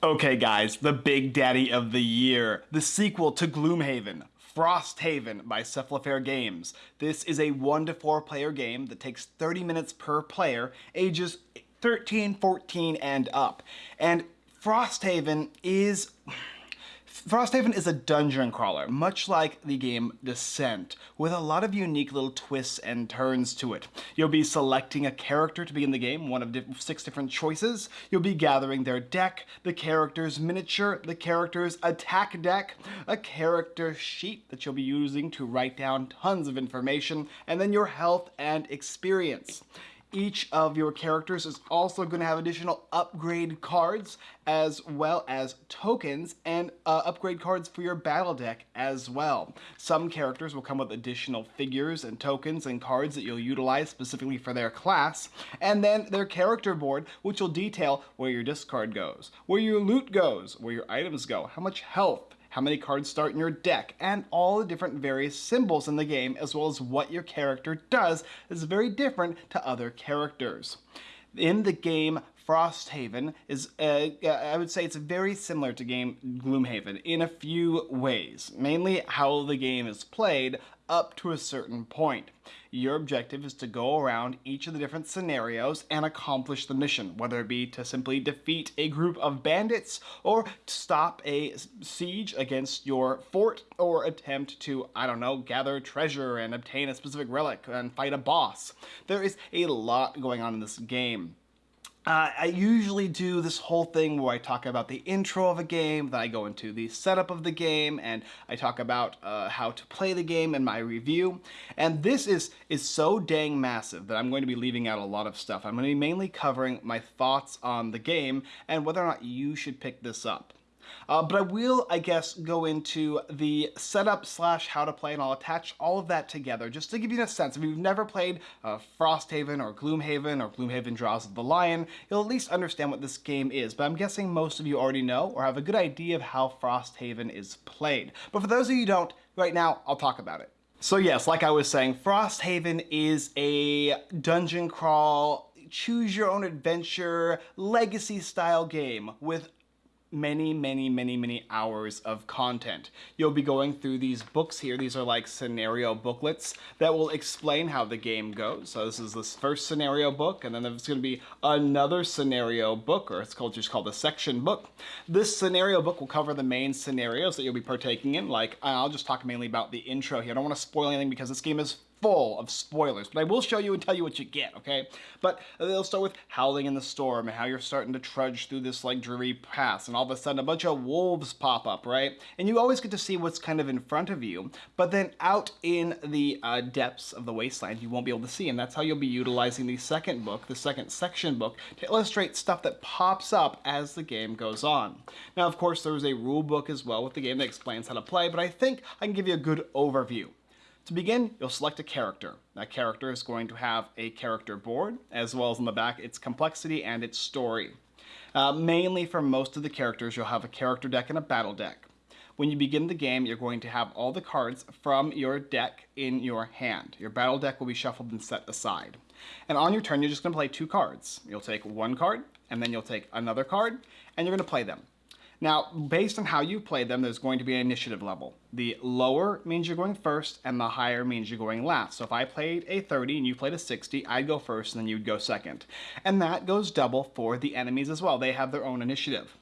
Okay guys, the big daddy of the year, the sequel to Gloomhaven, Frosthaven by Cephalofair Games. This is a 1 to 4 player game that takes 30 minutes per player, ages 13, 14, and up. And Frosthaven is... Frosthaven is a dungeon crawler, much like the game Descent, with a lot of unique little twists and turns to it. You'll be selecting a character to be in the game, one of six different choices. You'll be gathering their deck, the character's miniature, the character's attack deck, a character sheet that you'll be using to write down tons of information, and then your health and experience. Each of your characters is also going to have additional upgrade cards as well as tokens and uh, upgrade cards for your battle deck as well. Some characters will come with additional figures and tokens and cards that you'll utilize specifically for their class, and then their character board which will detail where your discard goes, where your loot goes, where your items go, how much health, how many cards start in your deck, and all the different various symbols in the game, as well as what your character does is very different to other characters. In the game Frosthaven is, uh, I would say it's very similar to game Gloomhaven in a few ways. Mainly how the game is played up to a certain point. Your objective is to go around each of the different scenarios and accomplish the mission, whether it be to simply defeat a group of bandits or to stop a siege against your fort or attempt to, I don't know, gather treasure and obtain a specific relic and fight a boss. There is a lot going on in this game. Uh, I usually do this whole thing where I talk about the intro of a game, then I go into the setup of the game, and I talk about uh, how to play the game in my review. And this is, is so dang massive that I'm going to be leaving out a lot of stuff. I'm going to be mainly covering my thoughts on the game and whether or not you should pick this up. Uh, but I will, I guess, go into the setup slash how to play, and I'll attach all of that together just to give you a sense. If you've never played uh, Frosthaven or Gloomhaven or Gloomhaven Jaws of the Lion, you'll at least understand what this game is. But I'm guessing most of you already know or have a good idea of how Frosthaven is played. But for those of you who don't, right now, I'll talk about it. So yes, like I was saying, Frosthaven is a dungeon crawl, choose your own adventure, legacy style game with many, many, many, many hours of content. You'll be going through these books here. These are like scenario booklets that will explain how the game goes. So this is this first scenario book, and then there's going to be another scenario book, or it's called just called a section book. This scenario book will cover the main scenarios that you'll be partaking in. Like, I'll just talk mainly about the intro here. I don't want to spoil anything because this game is full of spoilers, but I will show you and tell you what you get, okay? But they'll start with Howling in the Storm and how you're starting to trudge through this like dreary pass and all of a sudden a bunch of wolves pop up, right? And you always get to see what's kind of in front of you, but then out in the uh, depths of the wasteland you won't be able to see and that's how you'll be utilizing the second book, the second section book, to illustrate stuff that pops up as the game goes on. Now of course there's a rule book as well with the game that explains how to play, but I think I can give you a good overview. To begin, you'll select a character. That character is going to have a character board, as well as on the back its complexity and its story. Uh, mainly for most of the characters, you'll have a character deck and a battle deck. When you begin the game, you're going to have all the cards from your deck in your hand. Your battle deck will be shuffled and set aside. And on your turn, you're just going to play two cards. You'll take one card, and then you'll take another card, and you're going to play them. Now, based on how you play them, there's going to be an initiative level. The lower means you're going first, and the higher means you're going last. So if I played a 30 and you played a 60, I'd go first and then you'd go second. And that goes double for the enemies as well. They have their own initiative.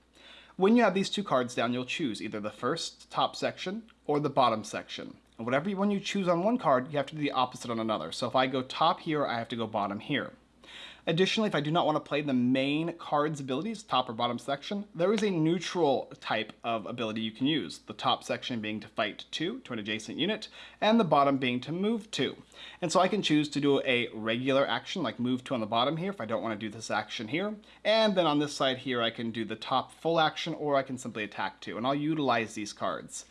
When you have these two cards down, you'll choose either the first top section or the bottom section. And whatever one you choose on one card, you have to do the opposite on another. So if I go top here, I have to go bottom here. Additionally, if I do not want to play the main card's abilities, top or bottom section, there is a neutral type of ability you can use. The top section being to fight 2 to an adjacent unit, and the bottom being to move 2. And so I can choose to do a regular action, like move 2 on the bottom here if I don't want to do this action here. And then on this side here, I can do the top full action, or I can simply attack 2, and I'll utilize these cards.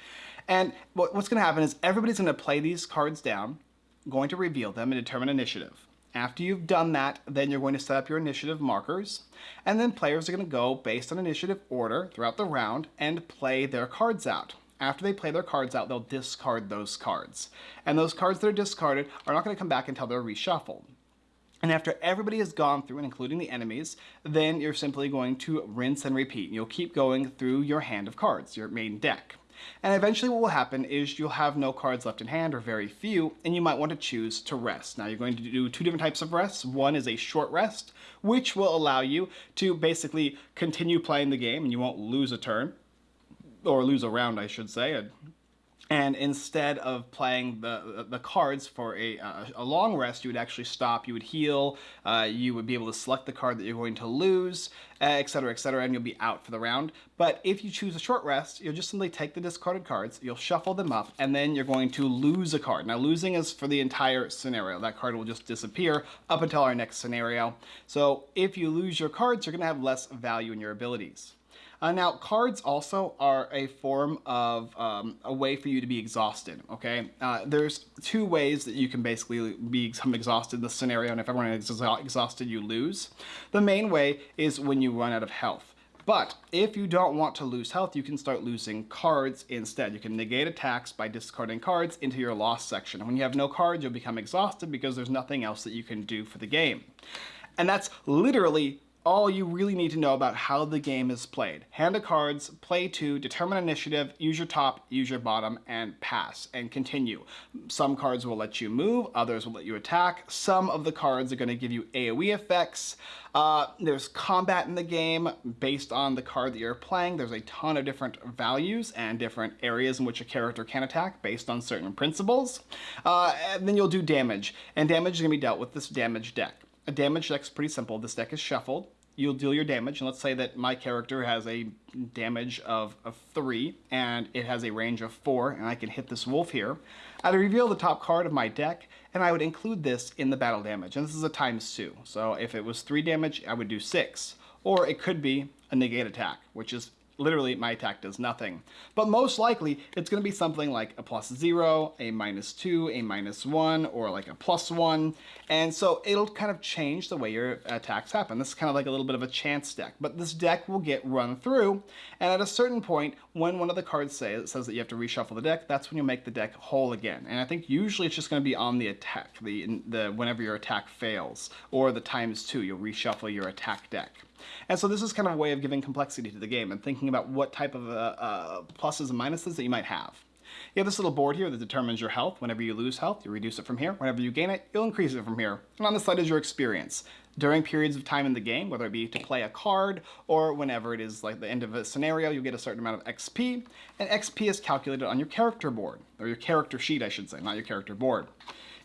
And what's going to happen is everybody's going to play these cards down, going to reveal them and determine initiative. After you've done that, then you're going to set up your initiative markers, and then players are going to go based on initiative order throughout the round and play their cards out. After they play their cards out, they'll discard those cards. And those cards that are discarded are not going to come back until they're reshuffled. And after everybody has gone through, and including the enemies, then you're simply going to rinse and repeat. You'll keep going through your hand of cards, your main deck. And eventually what will happen is you'll have no cards left in hand or very few, and you might want to choose to rest. Now you're going to do two different types of rests. One is a short rest, which will allow you to basically continue playing the game and you won't lose a turn, or lose a round I should say, and instead of playing the the cards for a, uh, a long rest, you would actually stop, you would heal, uh, you would be able to select the card that you're going to lose, etc, etc, and you'll be out for the round. But if you choose a short rest, you'll just simply take the discarded cards, you'll shuffle them up, and then you're going to lose a card. Now losing is for the entire scenario. That card will just disappear up until our next scenario. So if you lose your cards, you're going to have less value in your abilities. Uh, now, cards also are a form of um, a way for you to be exhausted, okay? Uh, there's two ways that you can basically become exhausted in this scenario, and if everyone is exhausted, you lose. The main way is when you run out of health. But if you don't want to lose health, you can start losing cards instead. You can negate attacks by discarding cards into your loss section. When you have no cards, you'll become exhausted because there's nothing else that you can do for the game. And that's literally all you really need to know about how the game is played. Hand of cards, play two, determine initiative, use your top, use your bottom, and pass, and continue. Some cards will let you move, others will let you attack. Some of the cards are going to give you AoE effects. Uh, there's combat in the game based on the card that you're playing. There's a ton of different values and different areas in which a character can attack based on certain principles. Uh, and then you'll do damage, and damage is going to be dealt with this damage deck. A damage deck is pretty simple. This deck is shuffled you'll deal your damage. And let's say that my character has a damage of, of 3 and it has a range of 4 and I can hit this wolf here. I'd reveal the top card of my deck and I would include this in the battle damage. And this is a times 2. So if it was 3 damage, I would do 6. Or it could be a negate attack, which is literally my attack does nothing. But most likely, it's going to be something like a plus zero, a minus two, a minus one, or like a plus one. And so it'll kind of change the way your attacks happen. This is kind of like a little bit of a chance deck. But this deck will get run through, and at a certain point, when one of the cards say, it says that you have to reshuffle the deck, that's when you make the deck whole again. And I think usually it's just going to be on the attack, the, the whenever your attack fails, or the times two, you'll reshuffle your attack deck. And so this is kind of a way of giving complexity to the game and thinking about what type of uh, uh, pluses and minuses that you might have. You have this little board here that determines your health. Whenever you lose health, you reduce it from here. Whenever you gain it, you'll increase it from here. And on the side is your experience. During periods of time in the game, whether it be to play a card or whenever it is like the end of a scenario, you'll get a certain amount of XP. And XP is calculated on your character board, or your character sheet, I should say, not your character board.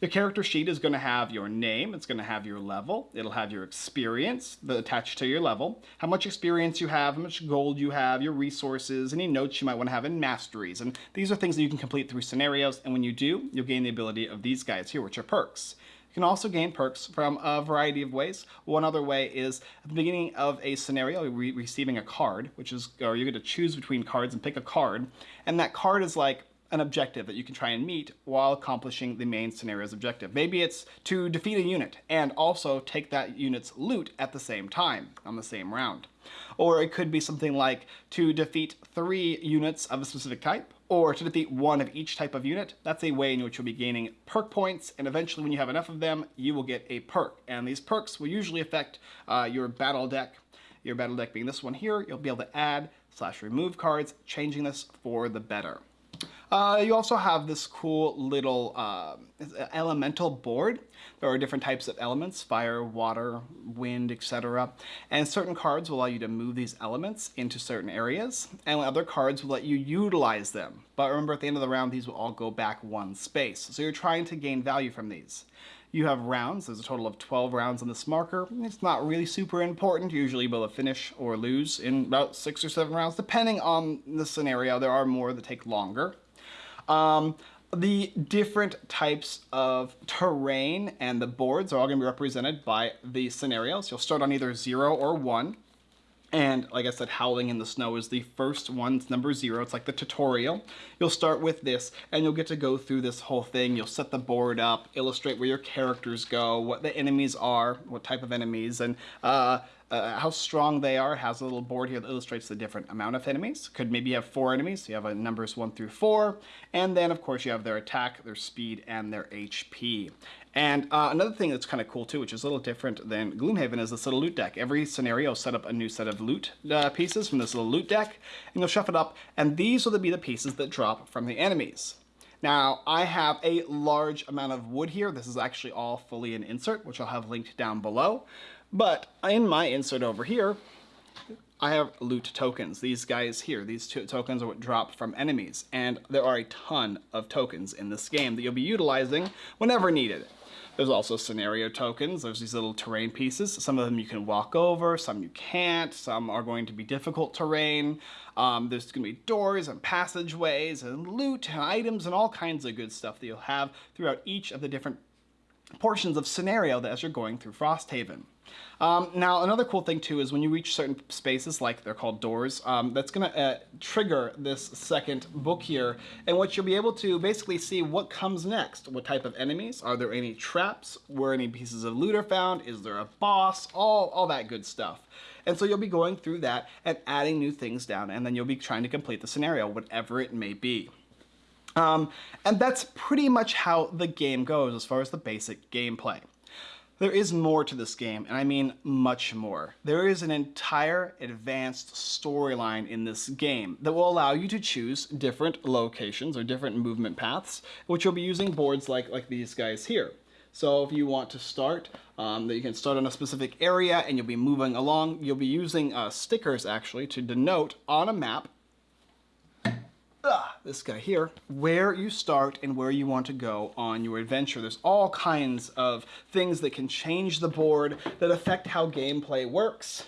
Your character sheet is going to have your name, it's going to have your level, it'll have your experience attached to your level, how much experience you have, how much gold you have, your resources, any notes you might want to have, in masteries. And these are things that you can complete through scenarios, and when you do, you'll gain the ability of these guys here, which are perks. You can also gain perks from a variety of ways. One other way is at the beginning of a scenario, you're receiving a card, which is, or you're going to choose between cards and pick a card, and that card is like an objective that you can try and meet while accomplishing the main scenario's objective. Maybe it's to defeat a unit and also take that unit's loot at the same time on the same round. Or it could be something like to defeat three units of a specific type or to defeat one of each type of unit. That's a way in which you'll be gaining perk points, and eventually when you have enough of them, you will get a perk. And these perks will usually affect uh, your battle deck. Your battle deck being this one here, you'll be able to add slash remove cards, changing this for the better. Uh, you also have this cool little uh, elemental board. There are different types of elements, fire, water, wind, etc. And certain cards will allow you to move these elements into certain areas, and other cards will let you utilize them. But remember, at the end of the round, these will all go back one space. So you're trying to gain value from these. You have rounds. There's a total of 12 rounds on this marker. It's not really super important. Usually you'll finish or lose in about six or seven rounds, depending on the scenario. There are more that take longer. Um, the different types of terrain and the boards are all going to be represented by the scenarios. You'll start on either 0 or 1. And like I said, Howling in the Snow is the first one. It's number zero. It's like the tutorial. You'll start with this and you'll get to go through this whole thing. You'll set the board up, illustrate where your characters go, what the enemies are, what type of enemies, and uh, uh, how strong they are. It has a little board here that illustrates the different amount of enemies. Could maybe have four enemies. So you have a numbers one through four. And then of course you have their attack, their speed, and their HP. And uh, another thing that's kind of cool too, which is a little different than Gloomhaven, is this little loot deck. Every scenario set up a new set of loot uh, pieces from this little loot deck, and you'll shuffle it up, and these will be the pieces that drop from the enemies. Now, I have a large amount of wood here. This is actually all fully an insert, which I'll have linked down below. But in my insert over here, I have loot tokens. These guys here, these two tokens are what drop from enemies. And there are a ton of tokens in this game that you'll be utilizing whenever needed. There's also scenario tokens. There's these little terrain pieces. Some of them you can walk over, some you can't. Some are going to be difficult terrain. Um, there's going to be doors and passageways and loot and items and all kinds of good stuff that you'll have throughout each of the different portions of scenario that as you're going through Frosthaven. Um, now, another cool thing too is when you reach certain spaces, like they're called doors, um, that's going to uh, trigger this second book here, and what you'll be able to basically see what comes next. What type of enemies? Are there any traps? Where any pieces of loot are found? Is there a boss? All, all that good stuff. And so you'll be going through that and adding new things down, and then you'll be trying to complete the scenario, whatever it may be. Um, and that's pretty much how the game goes as far as the basic gameplay. There is more to this game, and I mean much more. There is an entire advanced storyline in this game that will allow you to choose different locations or different movement paths, which you'll be using boards like, like these guys here. So if you want to start, um, that you can start on a specific area and you'll be moving along, you'll be using uh, stickers actually to denote on a map this guy here, where you start and where you want to go on your adventure. There's all kinds of things that can change the board that affect how gameplay works.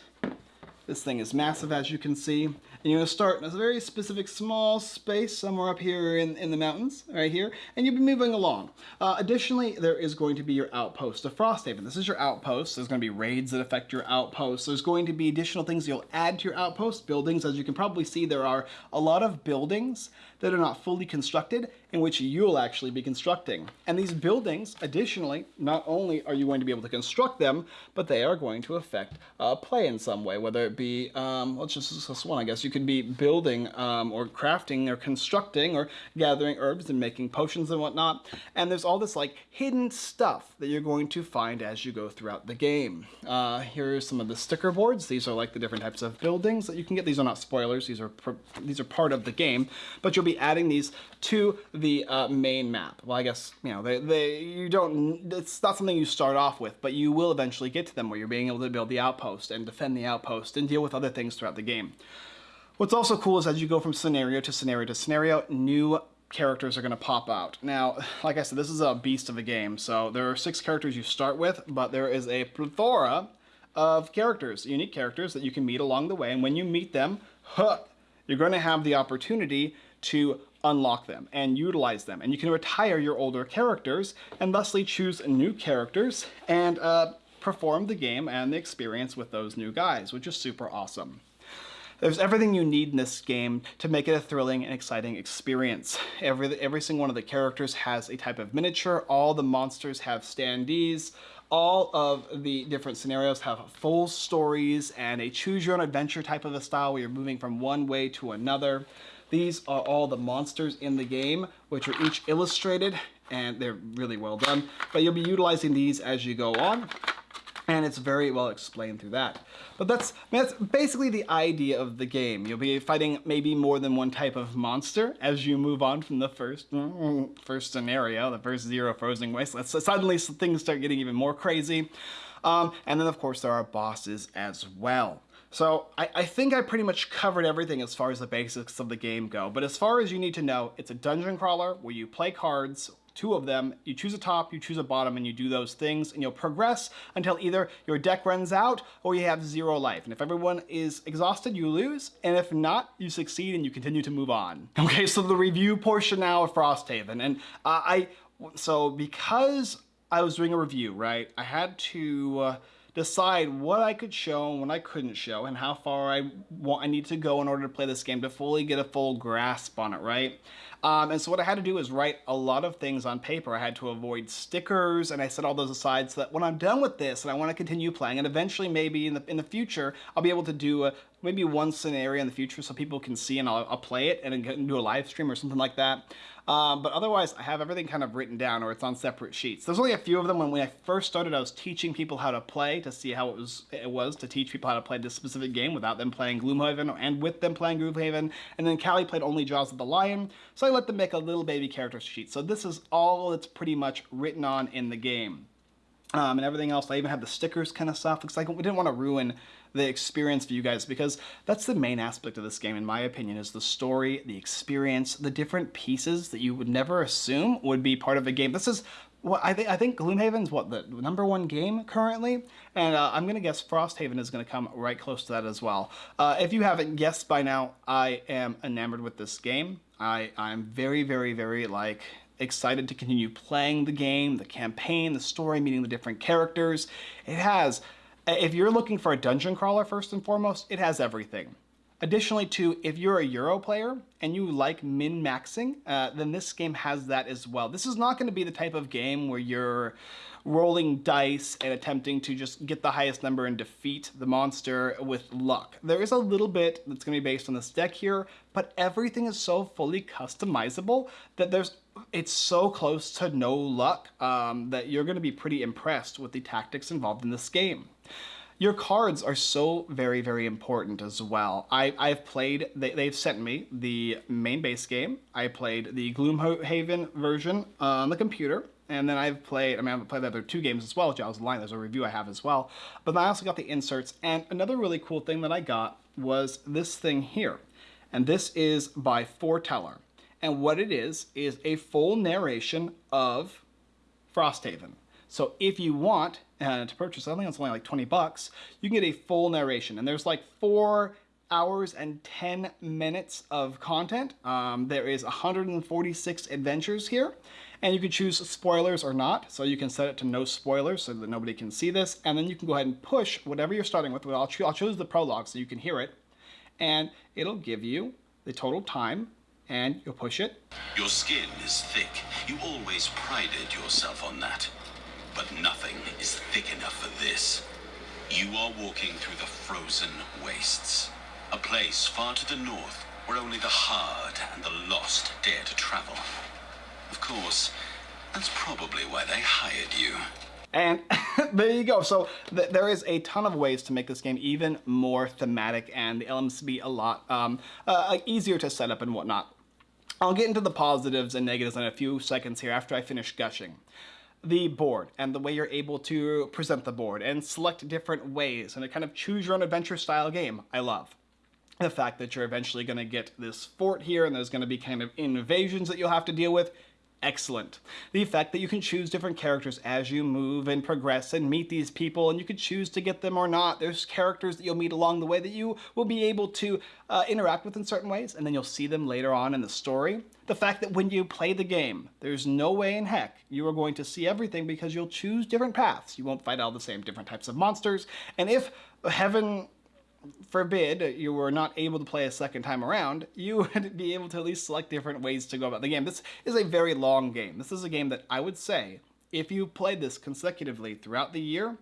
This thing is massive as you can see. And you're going to start in a very specific small space somewhere up here in, in the mountains, right here, and you'll be moving along. Uh, additionally, there is going to be your outpost of Frosthaven. This is your outpost. There's going to be raids that affect your outpost. There's going to be additional things you'll add to your outpost. Buildings, as you can probably see, there are a lot of buildings that are not fully constructed in which you'll actually be constructing. And these buildings, additionally, not only are you going to be able to construct them, but they are going to affect uh, play in some way, whether it be, um, let's just discuss one, I guess. You could be building um, or crafting or constructing or gathering herbs and making potions and whatnot. And there's all this like hidden stuff that you're going to find as you go throughout the game. Uh, here are some of the sticker boards. These are like the different types of buildings that you can get. These are not spoilers. These are these are part of the game, but you'll be adding these to the uh, main map. Well, I guess, you know, they, they, you don't, it's not something you start off with, but you will eventually get to them where you're being able to build the outpost and defend the outpost and deal with other things throughout the game. What's also cool is as you go from scenario to scenario to scenario, new characters are going to pop out. Now, like I said, this is a beast of a game, so there are six characters you start with, but there is a plethora of characters, unique characters that you can meet along the way, and when you meet them, huh, you're going to have the opportunity to unlock them and utilize them. And you can retire your older characters and thusly choose new characters and uh, perform the game and the experience with those new guys, which is super awesome. There's everything you need in this game to make it a thrilling and exciting experience. Every, every single one of the characters has a type of miniature, all the monsters have standees, all of the different scenarios have full stories and a choose your own adventure type of a style where you're moving from one way to another. These are all the monsters in the game, which are each illustrated and they're really well done. But you'll be utilizing these as you go on and it's very well explained through that. But that's, I mean, that's basically the idea of the game. You'll be fighting maybe more than one type of monster as you move on from the first first scenario, the first Zero Frozen Wasteland. So suddenly things start getting even more crazy. Um, and then of course there are bosses as well. So I, I, think I pretty much covered everything as far as the basics of the game go. But as far as you need to know, it's a dungeon crawler where you play cards, two of them, you choose a top, you choose a bottom, and you do those things, and you'll progress until either your deck runs out or you have zero life. And if everyone is exhausted, you lose, and if not, you succeed and you continue to move on. Okay, so the review portion now of Frosthaven, and uh, I, so because I was doing a review, right, I had to, uh, decide what I could show and what I couldn't show and how far I want I need to go in order to play this game to fully get a full grasp on it, right? Um, and so what I had to do is write a lot of things on paper. I had to avoid stickers and I set all those aside so that when I'm done with this and I want to continue playing and eventually maybe in the, in the future, I'll be able to do a, maybe one scenario in the future so people can see and I'll, I'll play it and do a live stream or something like that. Um, but otherwise, I have everything kind of written down or it's on separate sheets. There's only a few of them. When, I first started, I was teaching people how to play to see how it was it was to teach people how to play this specific game without them playing Gloomhaven and with them playing Gloomhaven. And then Callie played only Jaws of the Lion, so I let them make a little baby character sheet. So this is all that's pretty much written on in the game. Um, and everything else. I even had the stickers kind of stuff because like we didn't want to ruin the experience for you guys because that's the main aspect of this game in my opinion is the story, the experience, the different pieces that you would never assume would be part of a game. This is what I think I think Gloomhaven's what the number one game currently, and uh, I'm gonna guess Frosthaven is gonna come right close to that as well. Uh, if you haven't guessed by now, I am enamored with this game. I I'm very very very like excited to continue playing the game, the campaign, the story, meeting the different characters. It has if you're looking for a dungeon crawler first and foremost, it has everything. Additionally too, if you're a Euro player and you like min-maxing, uh, then this game has that as well. This is not going to be the type of game where you're rolling dice and attempting to just get the highest number and defeat the monster with luck. There is a little bit that's going to be based on this deck here, but everything is so fully customizable that there's it's so close to no luck um, that you're going to be pretty impressed with the tactics involved in this game. Your cards are so very, very important as well. I, I've played, they, they've sent me the main base game. I played the Gloomhaven version on the computer. And then I've played, I mean, I've played the other two games as well, of the Lion, there's a review I have as well. But I also got the inserts. And another really cool thing that I got was this thing here. And this is by Forteller. And what it is, is a full narration of Frosthaven. So if you want uh, to purchase, I think it's only like 20 bucks, you can get a full narration. And there's like four hours and 10 minutes of content. Um, there is 146 adventures here. And you can choose spoilers or not. So you can set it to no spoilers so that nobody can see this. And then you can go ahead and push whatever you're starting with. I'll, I'll choose the prologue so you can hear it. And it'll give you the total time and you'll push it. Your skin is thick. You always prided yourself on that. But nothing is thick enough for this. You are walking through the frozen wastes. A place far to the north where only the hard and the lost dare to travel. Of course, that's probably why they hired you. And there you go. So th there is a ton of ways to make this game even more thematic and the elements to be a lot um, uh, easier to set up and whatnot. I'll get into the positives and negatives in a few seconds here after I finish gushing. The board and the way you're able to present the board and select different ways and a kind of choose your own adventure style game, I love the fact that you're eventually going to get this fort here and there's going to be kind of invasions that you'll have to deal with excellent. The fact that you can choose different characters as you move and progress and meet these people and you can choose to get them or not. There's characters that you'll meet along the way that you will be able to uh, interact with in certain ways and then you'll see them later on in the story. The fact that when you play the game, there's no way in heck you are going to see everything because you'll choose different paths. You won't fight all the same different types of monsters. And if heaven forbid you were not able to play a second time around, you would be able to at least select different ways to go about the game. This is a very long game. This is a game that I would say, if you played this consecutively throughout the year,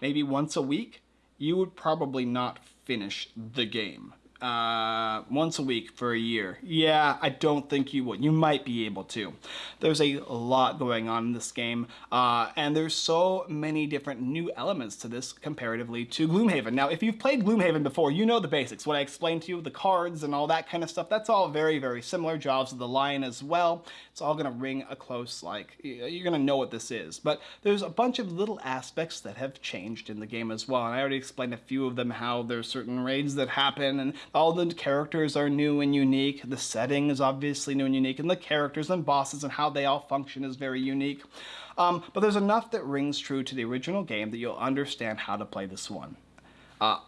maybe once a week, you would probably not finish the game uh, once a week for a year. Yeah, I don't think you would. You might be able to. There's a lot going on in this game, uh, and there's so many different new elements to this comparatively to Gloomhaven. Now, if you've played Gloomhaven before, you know the basics. What I explained to you, the cards and all that kind of stuff, that's all very, very similar. Jaws of the Lion as well. It's all going to ring a close, like, you're going to know what this is. But there's a bunch of little aspects that have changed in the game as well, and I already explained a few of them, how there's certain raids that happen, and all the characters are new and unique. The setting is obviously new and unique, and the characters and bosses and how they all function is very unique. Um, but there's enough that rings true to the original game that you'll understand how to play this one. Uh,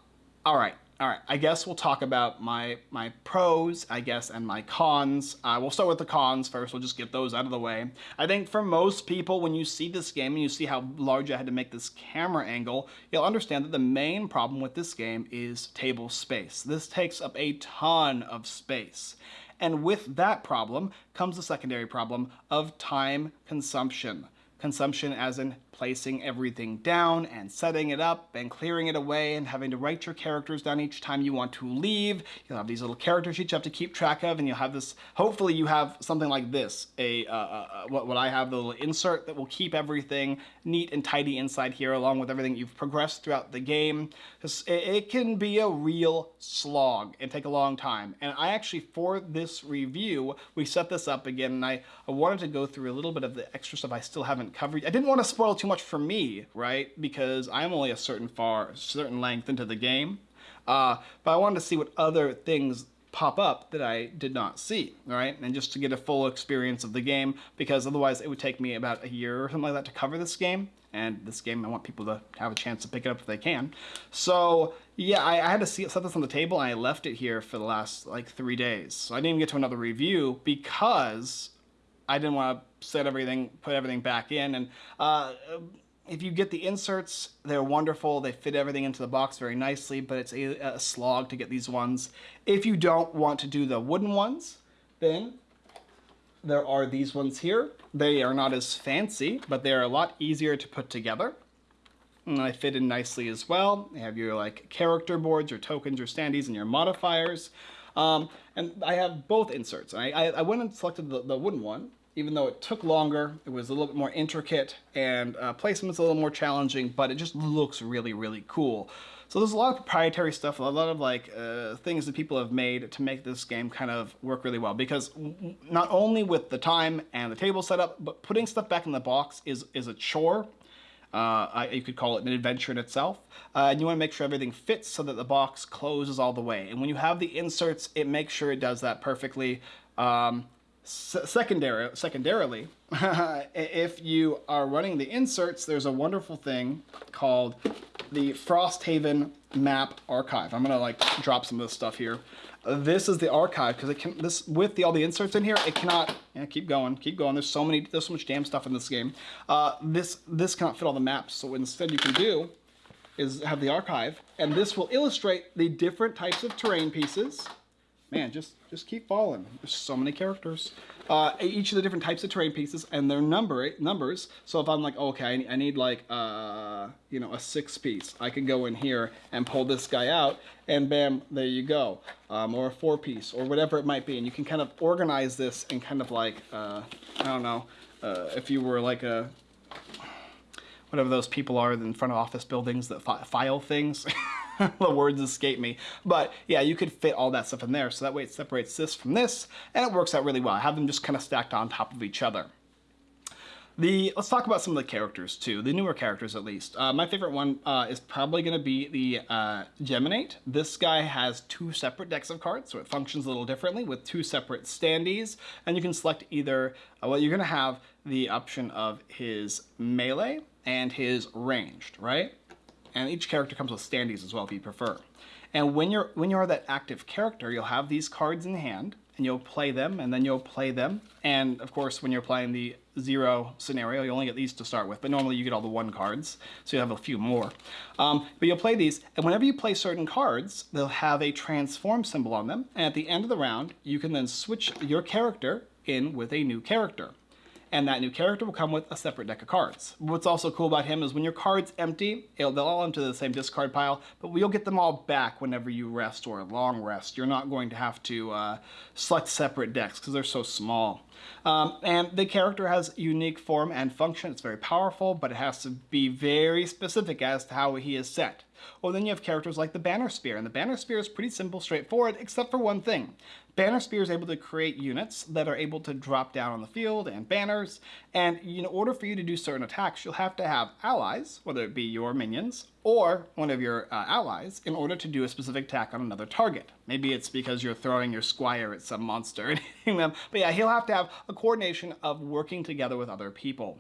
all right, All right, I guess we'll talk about my my pros, I guess, and my cons. Uh, we'll start with the cons first. We'll just get those out of the way. I think for most people, when you see this game and you see how large I had to make this camera angle, you'll understand that the main problem with this game is table space. This takes up a ton of space. And with that problem comes the secondary problem of time consumption. Consumption as in placing everything down and setting it up and clearing it away and having to write your characters down each time you want to leave. You'll have these little character sheets you have to keep track of and you'll have this, hopefully you have something like this, a uh, uh, what, what I have, the little insert that will keep everything neat and tidy inside here along with everything you've progressed throughout the game. It, it can be a real slog and take a long time. And I actually, for this review, we set this up again and I, I wanted to go through a little bit of the extra stuff I still haven't covered. I didn't want to spoil too much for me, right? Because I'm only a certain far, certain length into the game. Uh, but I wanted to see what other things pop up that I did not see, right? And just to get a full experience of the game, because otherwise it would take me about a year or something like that to cover this game. And this game, I want people to have a chance to pick it up if they can. So yeah, I, I had to see, set this on the table and I left it here for the last like three days. So I didn't even get to another review because I didn't want to set everything, put everything back in. And uh, if you get the inserts, they're wonderful. They fit everything into the box very nicely, but it's a, a slog to get these ones. If you don't want to do the wooden ones, then there are these ones here. They are not as fancy, but they're a lot easier to put together. And they fit in nicely as well. They have your like character boards, your tokens, your standees, and your modifiers. Um, and I have both inserts. I, I, I went and selected the, the wooden one even though it took longer, it was a little bit more intricate, and uh, placement's a little more challenging, but it just looks really, really cool. So there's a lot of proprietary stuff, a lot of like uh, things that people have made to make this game kind of work really well. Because not only with the time and the table setup, but putting stuff back in the box is, is a chore. Uh, you could call it an adventure in itself. Uh, and you want to make sure everything fits so that the box closes all the way. And when you have the inserts, it makes sure it does that perfectly. Um, secondary, secondarily, if you are running the inserts, there's a wonderful thing called the Frosthaven map archive. I'm gonna like drop some of this stuff here. this is the archive because it can this with the all the inserts in here. It cannot. Yeah, keep going, keep going. There's so many, there's so much damn stuff in this game. Uh, this this cannot fit all the maps. So instead you can do is have the archive, and this will illustrate the different types of terrain pieces man, just just keep falling. There's so many characters. Uh, each of the different types of terrain pieces and their number numbers. So if I'm like, okay, I need like, uh, you know, a six piece, I can go in here and pull this guy out, and bam, there you go. Um, or a four piece, or whatever it might be, and you can kind of organize this and kind of like, uh, I don't know, uh, if you were like a whatever those people are in front of office buildings that fi file things. the words escape me. But yeah, you could fit all that stuff in there. So that way it separates this from this, and it works out really well. I have them just kind of stacked on top of each other. The, let's talk about some of the characters too, the newer characters at least. Uh, my favorite one uh, is probably going to be the uh, Geminate. This guy has two separate decks of cards, so it functions a little differently with two separate standees, and you can select either, uh, well you're going to have the option of his melee and his ranged, right? And each character comes with standees as well if you prefer. And when you're when you're that active character, you'll have these cards in hand, and you'll play them, and then you'll play them. And of course, when you're playing the zero scenario, you only get these to start with, but normally you get all the one cards, so you have a few more. Um, but you'll play these, and whenever you play certain cards, they'll have a transform symbol on them, and at the end of the round, you can then switch your character in with a new character and that new character will come with a separate deck of cards. What's also cool about him is when your card's empty, they'll all empty the same discard pile, but you'll get them all back whenever you rest or a long rest. You're not going to have to uh, select separate decks because they're so small. Um, and the character has unique form and function. It's very powerful, but it has to be very specific as to how he is set. Well, then you have characters like the Banner Spear, and the Banner Spear is pretty simple, straightforward, except for one thing. Banner Spear is able to create units that are able to drop down on the field and banners, and in order for you to do certain attacks, you'll have to have allies, whether it be your minions or one of your uh, allies in order to do a specific attack on another target. Maybe it's because you're throwing your squire at some monster and hitting them. But yeah, he'll have to have a coordination of working together with other people.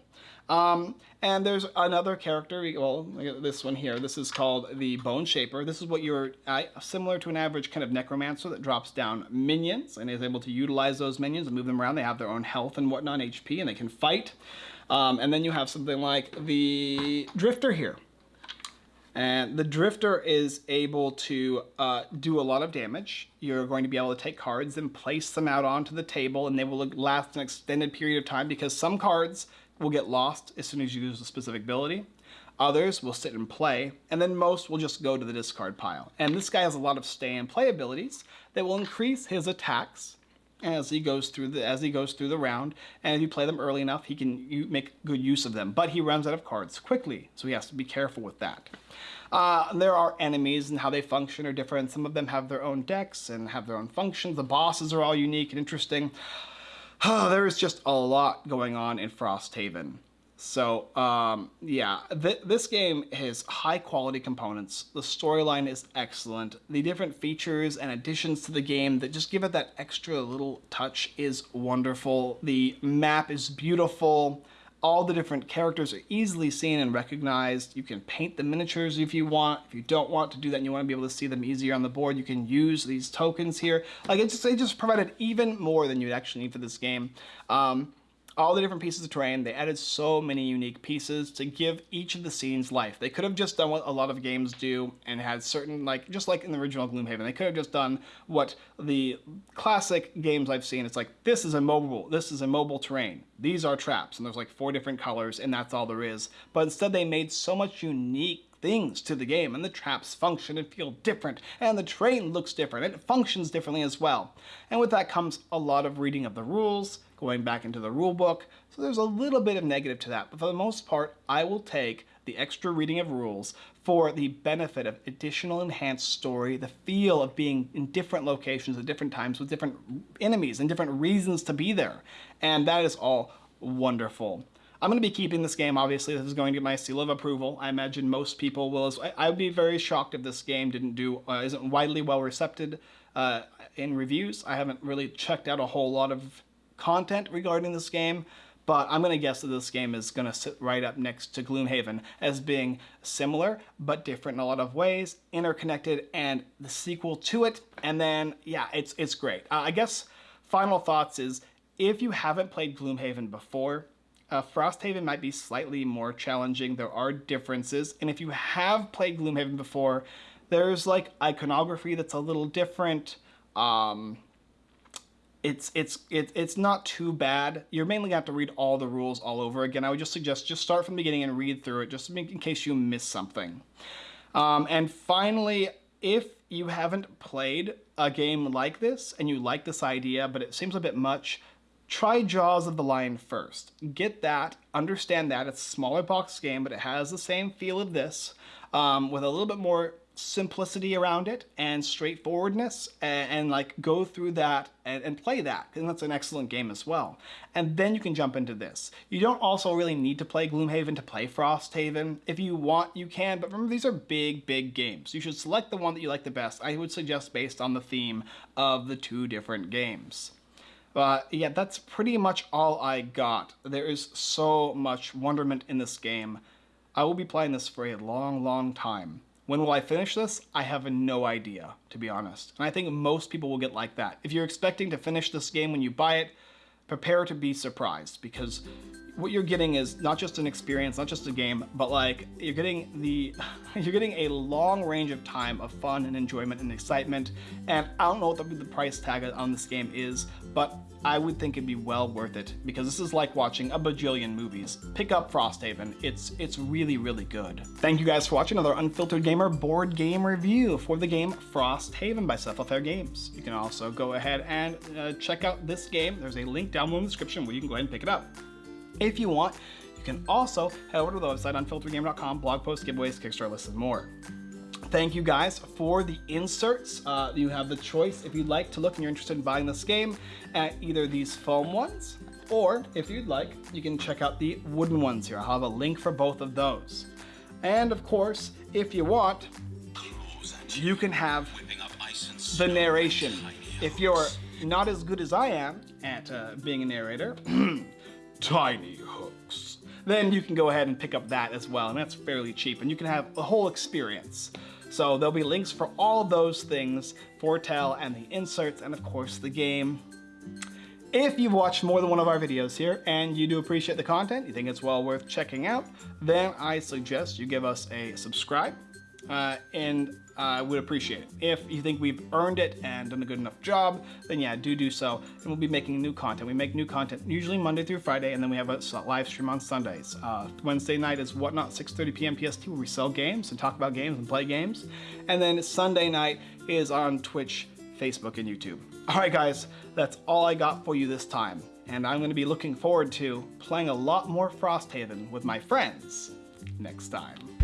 Um, and there's another character, well, this one here. This is called the Bone Shaper. This is what you're uh, similar to an average kind of necromancer that drops down minions and is able to utilize those minions and move them around. They have their own health and whatnot, HP, and they can fight. Um, and then you have something like the Drifter here. And the Drifter is able to uh, do a lot of damage. You're going to be able to take cards and place them out onto the table and they will last an extended period of time because some cards will get lost as soon as you use a specific ability. Others will sit and play, and then most will just go to the discard pile. And this guy has a lot of stay and play abilities that will increase his attacks as he goes through the as he goes through the round. And if you play them early enough, he can make good use of them. But he runs out of cards quickly, so he has to be careful with that. Uh, there are enemies and how they function are different. Some of them have their own decks and have their own functions. The bosses are all unique and interesting. there is just a lot going on in Frosthaven. So, um, yeah, th this game has high quality components. The storyline is excellent. The different features and additions to the game that just give it that extra little touch is wonderful. The map is beautiful all the different characters are easily seen and recognized. You can paint the miniatures if you want. If you don't want to do that and you want to be able to see them easier on the board, you can use these tokens here. Like it just, it just provided even more than you would actually need for this game. Um, all the different pieces of terrain. They added so many unique pieces to give each of the scenes life. They could have just done what a lot of games do and had certain, like, just like in the original Gloomhaven, they could have just done what the classic games I've seen. It's like, this is a mobile, this is a mobile terrain. These are traps, and there's like four different colors, and that's all there is. But instead they made so much unique things to the game and the traps function and feel different and the train looks different and it functions differently as well. And with that comes a lot of reading of the rules, going back into the rule book. So there's a little bit of negative to that, but for the most part, I will take the extra reading of rules for the benefit of additional enhanced story, the feel of being in different locations at different times with different enemies and different reasons to be there. And that is all wonderful. I'm going to be keeping this game, obviously. This is going to get my seal of approval. I imagine most people will. I, would be very shocked if this game didn't do, uh, isn't widely well recepted uh, in reviews. I haven't really checked out a whole lot of content regarding this game, but I'm going to guess that this game is going to sit right up next to Gloomhaven as being similar but different in a lot of ways, interconnected, and the sequel to it. And then, yeah, it's, it's great. Uh, I guess final thoughts is if you haven't played Gloomhaven before, uh, Frosthaven might be slightly more challenging. There are differences. And if you have played Gloomhaven before, there's like iconography that's a little different. Um, it's it's it, it's not too bad. You're mainly gonna have to read all the rules all over again. I would just suggest just start from the beginning and read through it, just in case you miss something. Um, and finally, if you haven't played a game like this and you like this idea, but it seems a bit much, try Jaws of the Lion first. Get that, understand that. It's a smaller box game, but it has the same feel of this, um, with a little bit more simplicity around it and straightforwardness and, and like go through that and, and play that and that's an excellent game as well. And then you can jump into this. You don't also really need to play gloomhaven to play frosthaven. If you want you can but remember these are big big games. You should select the one that you like the best. I would suggest based on the theme of the two different games. But yeah that's pretty much all i got. There is so much wonderment in this game. I will be playing this for a long long time when will I finish this? I have no idea, to be honest. And I think most people will get like that. If you're expecting to finish this game when you buy it, prepare to be surprised because what you're getting is not just an experience, not just a game, but like you're getting the you're getting a long range of time of fun and enjoyment and excitement. And I don't know what the, the price tag on this game is, but I would think it'd be well worth it because this is like watching a bajillion movies. Pick up Frosthaven. It's it's really really good. Thank you guys for watching another Unfiltered Gamer board game review for the game Frosthaven by Cephalofair Games. You can also go ahead and uh, check out this game. There's a link down below in the description where you can go ahead and pick it up. If you want, you can also head over to the website unfilteredgamer.com, blog posts, giveaways, Kickstarter lists, and more. Thank you guys for the inserts. Uh, you have the choice if you'd like to look and you're interested in buying this game at either these foam ones, or if you'd like, you can check out the wooden ones here. I'll have a link for both of those. And of course, if you want, you can have the narration. If you're not as good as I am at uh, being a narrator, tiny hooks, then you can go ahead and pick up that as well, and that's fairly cheap, and you can have a whole experience. So there'll be links for all those things, Foretell and the inserts, and of course the game. If you've watched more than one of our videos here and you do appreciate the content, you think it's well worth checking out, then I suggest you give us a subscribe uh, and I would appreciate it. If you think we've earned it and done a good enough job, then yeah, do do so. And we'll be making new content. We make new content usually Monday through Friday, and then we have a live stream on Sundays. Uh, Wednesday night is Whatnot, 6.30 p.m. PST, where we sell games and talk about games and play games. And then Sunday night is on Twitch, Facebook, and YouTube. All right, guys, that's all I got for you this time. And I'm going to be looking forward to playing a lot more Frosthaven with my friends next time.